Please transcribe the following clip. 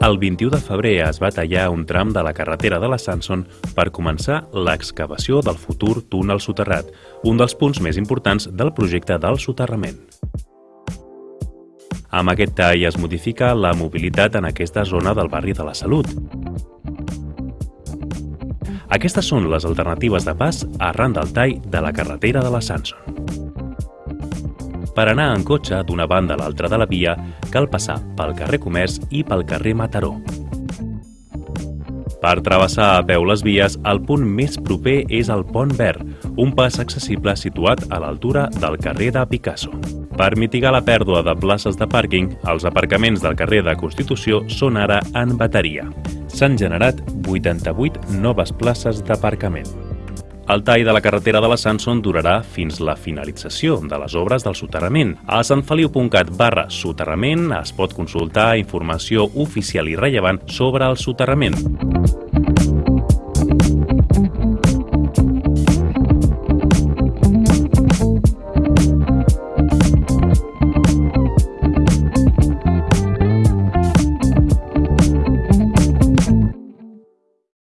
El 21 de febrer es va tallar un tram de la carretera de la Sanson per començar l'excavació del futur túnel soterrat, un dels punts més importants del projecte del soterrament. Amb aquest tall es modifica la mobilitat en aquesta zona del barri de la Salut. Aquestes són les alternatives de pas arran del tall de la carretera de la Sanson. Per anar en cotxe d'una banda a l'altra de la via, cal passar pel carrer Comerç i pel carrer Mataró. Per travessar a peu les vies, el punt més proper és el Pont Verd, un pas accessible situat a l'altura del carrer de Picasso. Per mitigar la pèrdua de places de pàrquing, els aparcaments del carrer de Constitució són ara en bateria. S'han generat 88 noves places d'aparcament. El tall de la carretera de la Sanson durarà fins la finalització de les obres del soterrament. A santfeliu.cat barra soterrament es pot consultar informació oficial i rellevant sobre el soterrament.